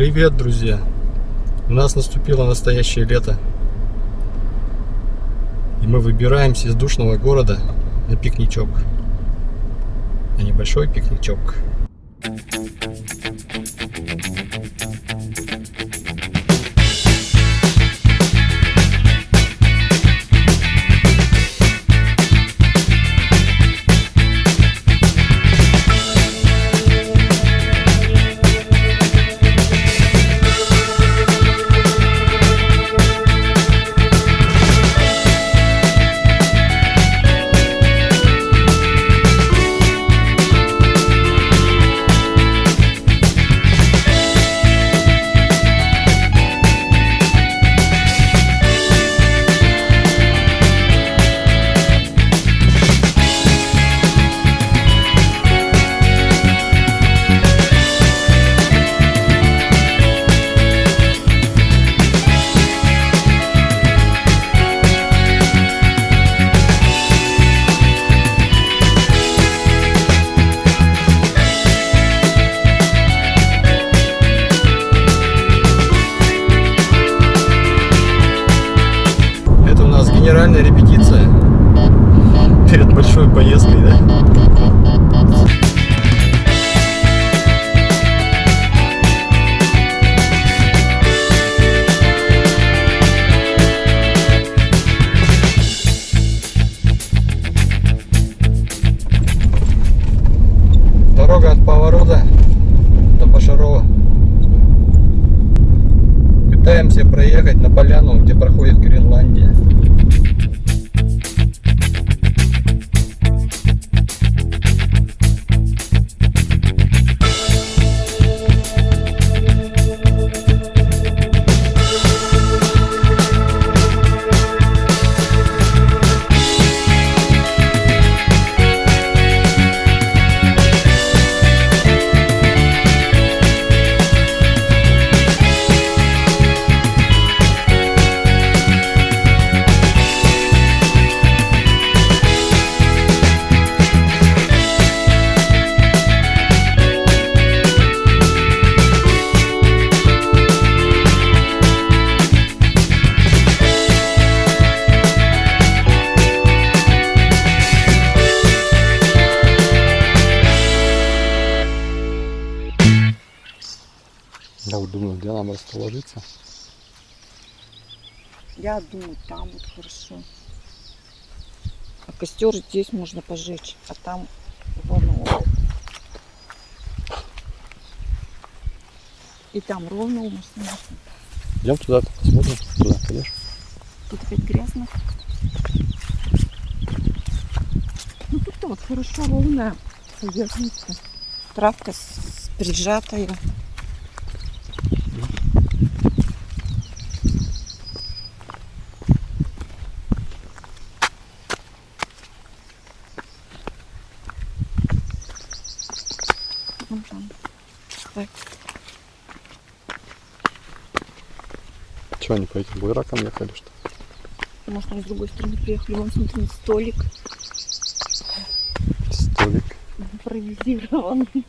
Привет, друзья! У нас наступило настоящее лето. И мы выбираемся из душного города на пикничок. На небольшой пикничок. У расположиться. Я думаю, там вот хорошо. А костер здесь можно пожечь, а там вон он. И там ровно у нас можно. Идем туда, посмотрим, туда пойдешь. Тут опять грязно. Ну тут вот хорошо ровная поверхность. Травка прижатая. Ну, там. Так. Че, они по этим буеракам ехали, что? Может, мы с другой стороны приехали. Вон, смотри, столик Столик. импровизированный.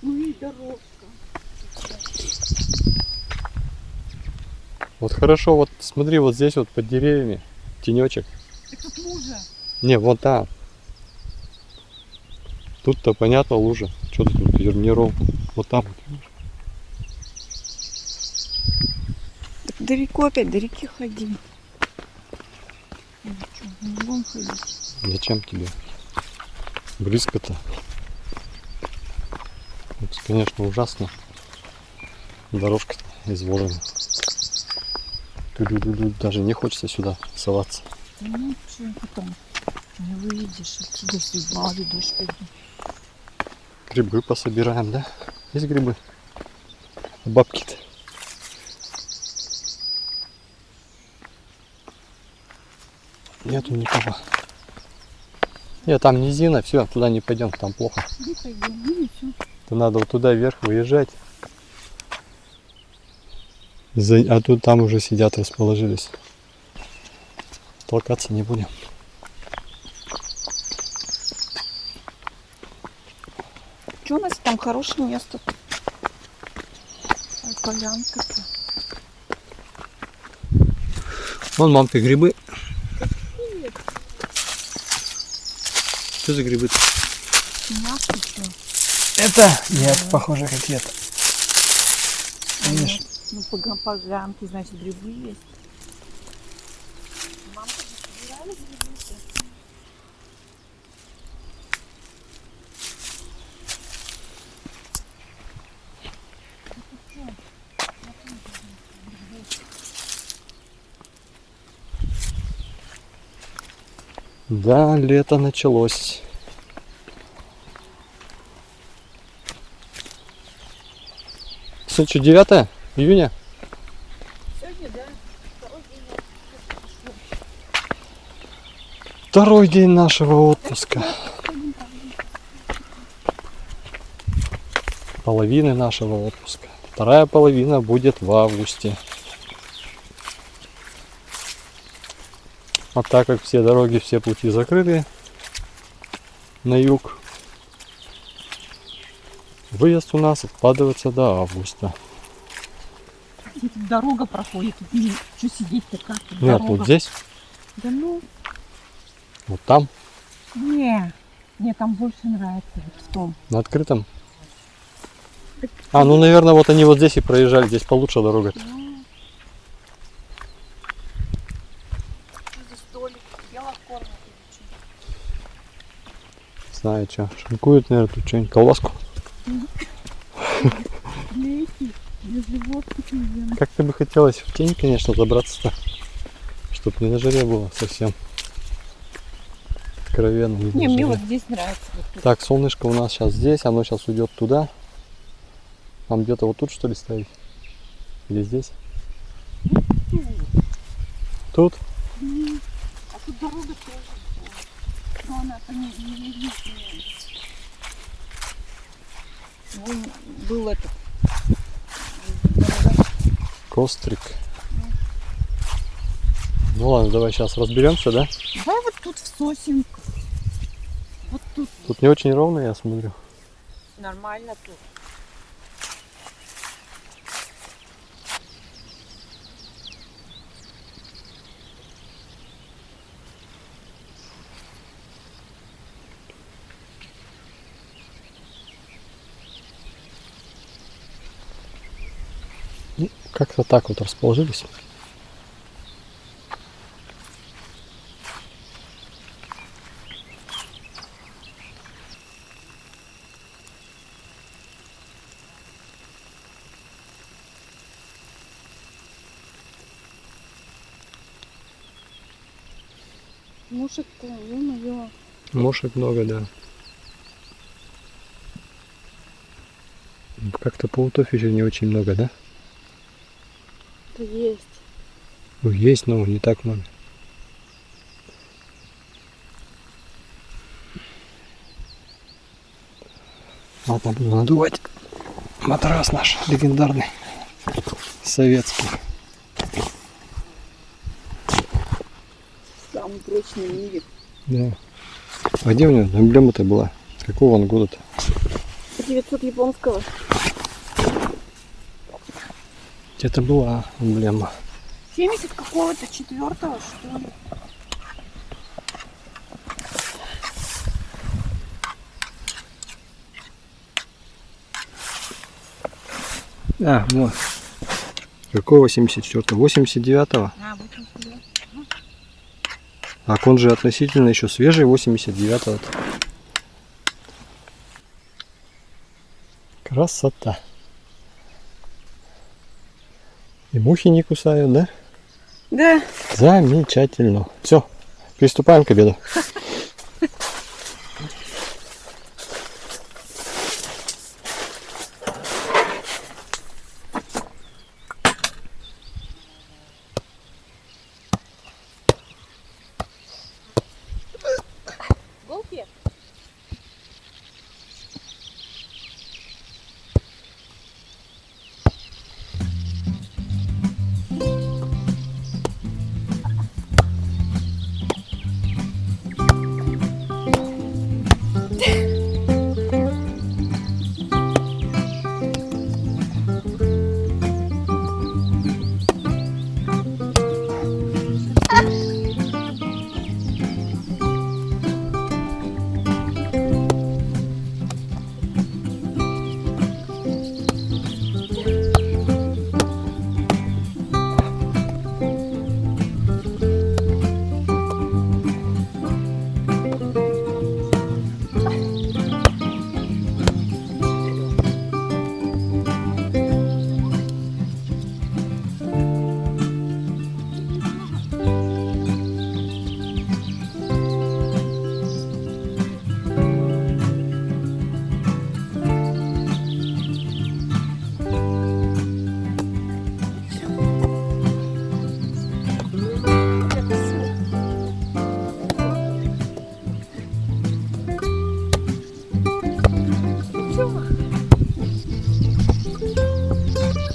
Ну и дорожка. Вот хорошо, вот смотри, вот здесь вот под деревьями тенечек. Так тут лужа. Не, вот там. Тут-то понятно лужа. Что ты тут ровно? Вот там. вот? Далеко опять, до реки ходи. Ну что, не будем ходить? Зачем тебе? Близко-то. Это, конечно, ужасно. Дорожка изложена. Даже не хочется сюда соваться. Ну что, потом не выйдешь отсюда, если мало дождь пойдет. Грибы пособираем, да? Есть грибы? Бабки-то. Нету никого. Нет, там низина, все, туда не пойдем, там плохо. Не пойдем, ну. То надо вот туда вверх выезжать. За- А тут там уже сидят, расположились. Толкаться не будем. Что у нас там хорошее место? Полянка-то. Вон мамка грибы. Что за грибы? Это? Нет, похоже какие-то. Видишь? Ну, по га- полянке, значит, грибы есть. Да, лето началось. Что, 9 июня? Сегодня, да, второй день. Второй день нашего отпуска. Половины нашего отпуска. Вторая половина будет в августе. А так как все дороги, все пути закрыты на юг, выезд у нас откладывается до августа. Дорога проходит, не- что сидеть-то как Нет, дорога? вот здесь, Да ну, вот там, не, мне там больше нравится вот в том. на открытом. А, ну, наверное, вот они вот здесь и проезжали, здесь получше дорога. Что за столик? Белокормят или что? Знаю, что. Шинкуют, наверное, тут что-нибудь, колбаску. Для этих, для животных, наверное. Как ты бы хотелось в тень, конечно, забраться-то. Чтоб не на жаре было совсем. Откровенно. Не, Не, мне вот здесь нравится. Вот. Так, солнышко у нас сейчас здесь, оно сейчас уйдет туда. Нам где-то вот тут что ли ставить? Или здесь? Тут? А тут дорога тоже. Но не, не единственная. Вон был этот. Кострик. Ну ладно, давай сейчас разберемся, да? Давай вот тут в сосенку. Вот тут Тут не очень ровно, я смотрю. нормально тут. Ну, Как-то так вот расположились. Мушек-то, ё-моё. Мошек много, да. Как-то паутов еще не очень много, да? Есть. Ну, есть, но не так много. Ладно, буду надувать матрас наш легендарный, советский. Самый прочный в мире. Да. А где у него эмблема-то была? Какого он года-то? 900 японского. Где-то была эмблема. 70 какого-то четвертого, что ли? А, вот. Какого 74-го? 89-го? А, 89. А он же относительно еще свежий, 89-го. Красота. И мухи не кусают, да? Да. Замечательно. Все, приступаем к обеду.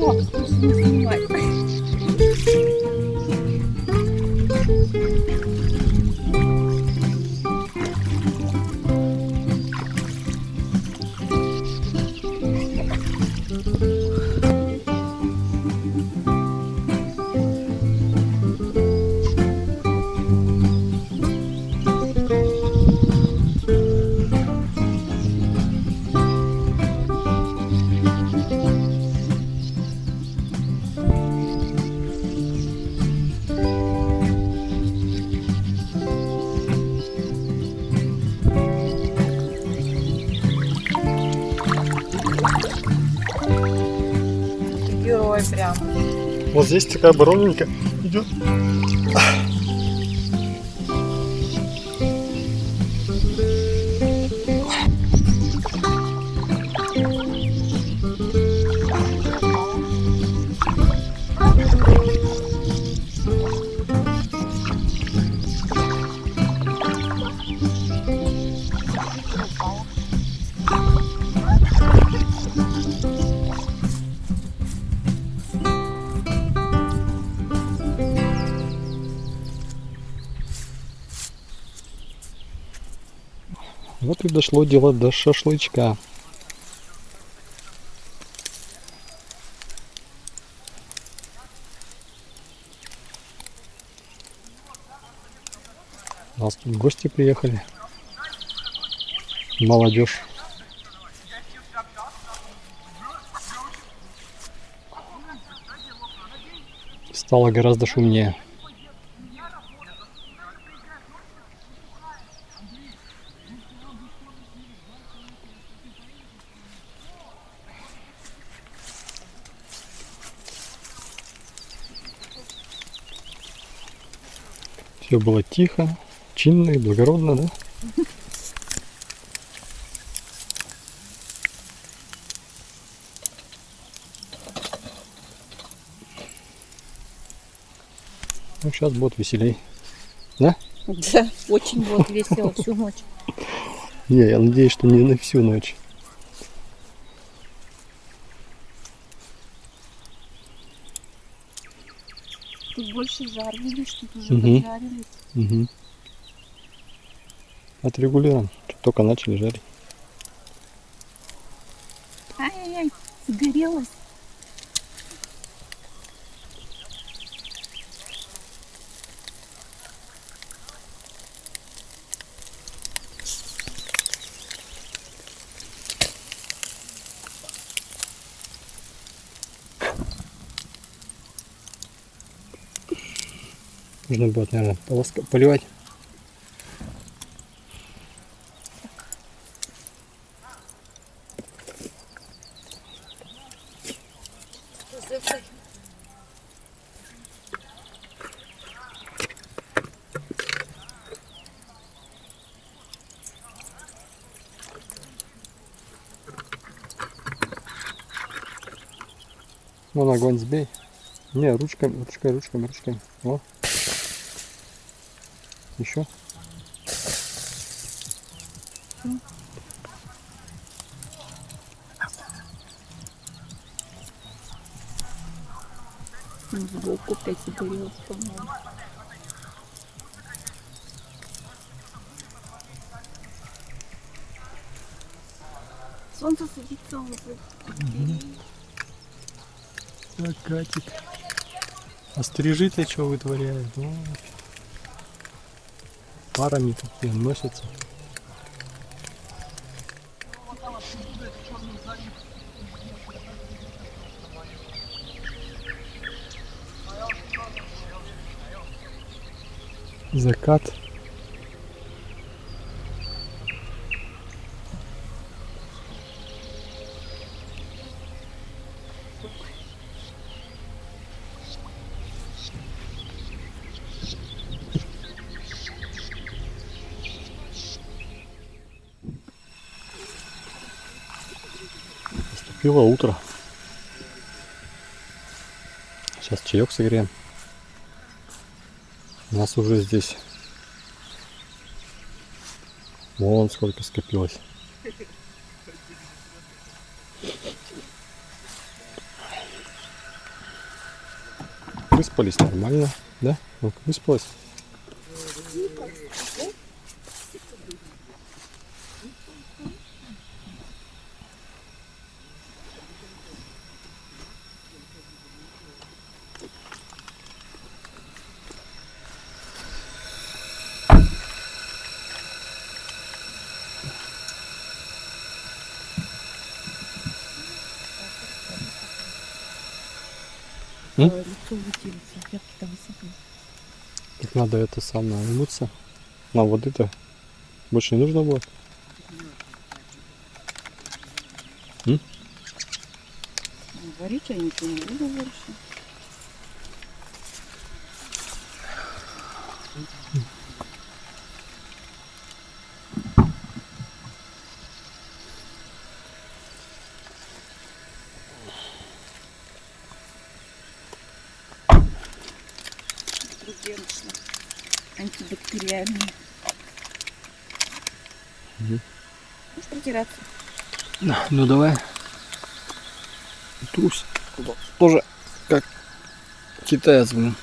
Все, больше Вот здесь такая ровненькая идет. Дошло дело до шашлычка. У нас тут гости приехали. Молодежь. Стало гораздо шумнее. Все было тихо, чинно и благородно, да? Ну, сейчас будет веселей. Да, очень вот весело всю ночь. Не, я надеюсь, что не на всю ночь. Тут больше жар, видишь, тут уже Мгм. поджарились. Угу. Отрегулируем. Только начали жарить. Ай-яй-яй, загорелась. Нужно будет, наверное, полоска поливать. Вон огонь сбей. Не, ручками, ручкой, ручками, ручками. О. Еще. Сбоку опять загорелась, по-моему. Солнце садится уже. Так, катит. А стрижи-то что вытворяют? О. Парами такие носятся. Закат. Наступило утро. Сейчас чаек согреем. У нас уже здесь вон сколько скопилось. выспались нормально, да? Выспалась? Надо это самое умыться. На воды-то больше не нужно будет. Варить я ничего не буду больше. Можешь протираться. Ну давай. Трусь. Тоже как китаец, блин.